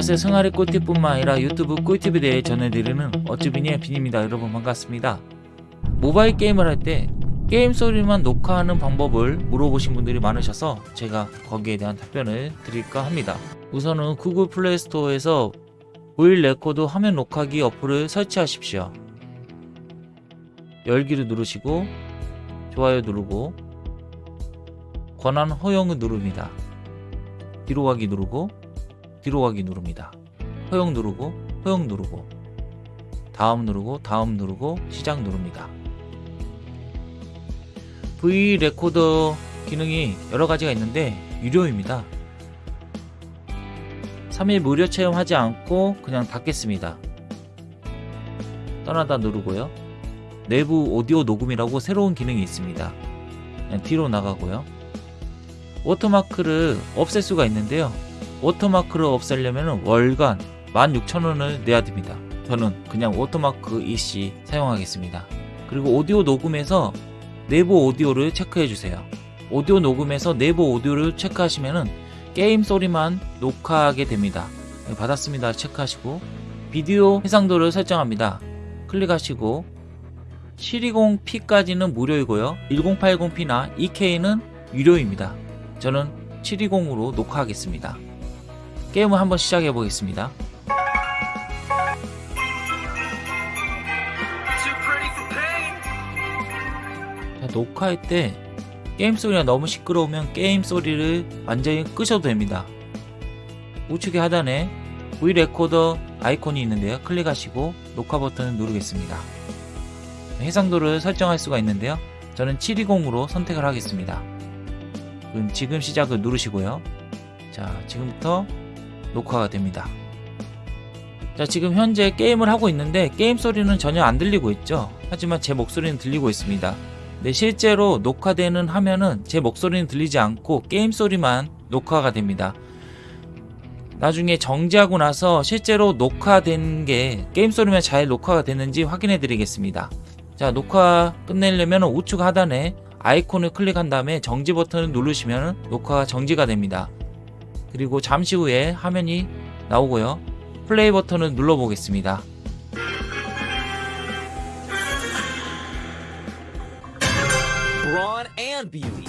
안녕하세요 승아리 꿀팁뿐만 아니라 유튜브 꿀팁에 대해 전해드리는 어쭈비니의 빈입니다. 여러분 반갑습니다. 모바일 게임을 할 때 게임 소리만 녹화하는 방법을 물어보신 분들이 많으셔서 제가 거기에 대한 답변을 드릴까 합니다. 우선은 구글 플레이 스토어에서 보일 레코드 화면 녹화기 어플을 설치하십시오. 열기를 누르시고 좋아요 누르고 권한 허용을 누릅니다. 뒤로 가기 누르고 뒤로 가기 누릅니다. 허용 누르고 허용 누르고 다음 누르고 다음 누르고 시작 누릅니다. V 레코더 기능이 여러 가지가 있는데 유료입니다. 3일 무료 체험하지 않고 그냥 닫겠습니다. 떠나다 누르고요. 내부 오디오 녹음이라고 새로운 기능이 있습니다. 뒤로 나가고요. 워터마크를 없앨 수가 있는데요. 워터마크를 없애려면 월간 16,000원을 내야 됩니다. 저는 그냥 워터마크 EC 사용하겠습니다. 그리고 오디오 녹음에서 내부 오디오를 체크해 주세요. 오디오 녹음에서 내부 오디오를 체크하시면 게임 소리만 녹화하게 됩니다. 네, 받았습니다. 체크하시고 비디오 해상도를 설정합니다. 클릭하시고 720p까지는 무료이고요. 1080p나 2K는 유료입니다. 저는 720으로 녹화하겠습니다. 게임을 한번 시작해 보겠습니다. 자, 녹화할 때 게임 소리가 너무 시끄러우면 게임 소리를 완전히 끄셔도 됩니다. 우측의 하단에 V Recorder 아이콘이 있는데요. 클릭하시고 녹화 버튼을 누르겠습니다. 해상도를 설정할 수가 있는데요. 저는 720으로 선택을 하겠습니다. 지금 시작을 누르시고요. 자, 지금부터 녹화가 됩니다. 자, 지금 현재 게임을 하고 있는데 게임 소리는 전혀 안 들리고 있죠. 하지만 제 목소리는 들리고 있습니다. 네, 실제로 녹화되는 화면은 제 목소리는 들리지 않고 게임 소리만 녹화가 됩니다. 나중에 정지하고 나서 실제로 녹화된 게 게임 소리만 잘 녹화가 됐는지 확인해 드리겠습니다. 자, 녹화 끝내려면 우측 하단에 아이콘을 클릭한 다음에 정지 버튼을 누르시면 녹화가 정지가 됩니다. 그리고 잠시 후에 화면이 나오고요. 플레이 버튼을 눌러 보겠습니다. brawn and beauty.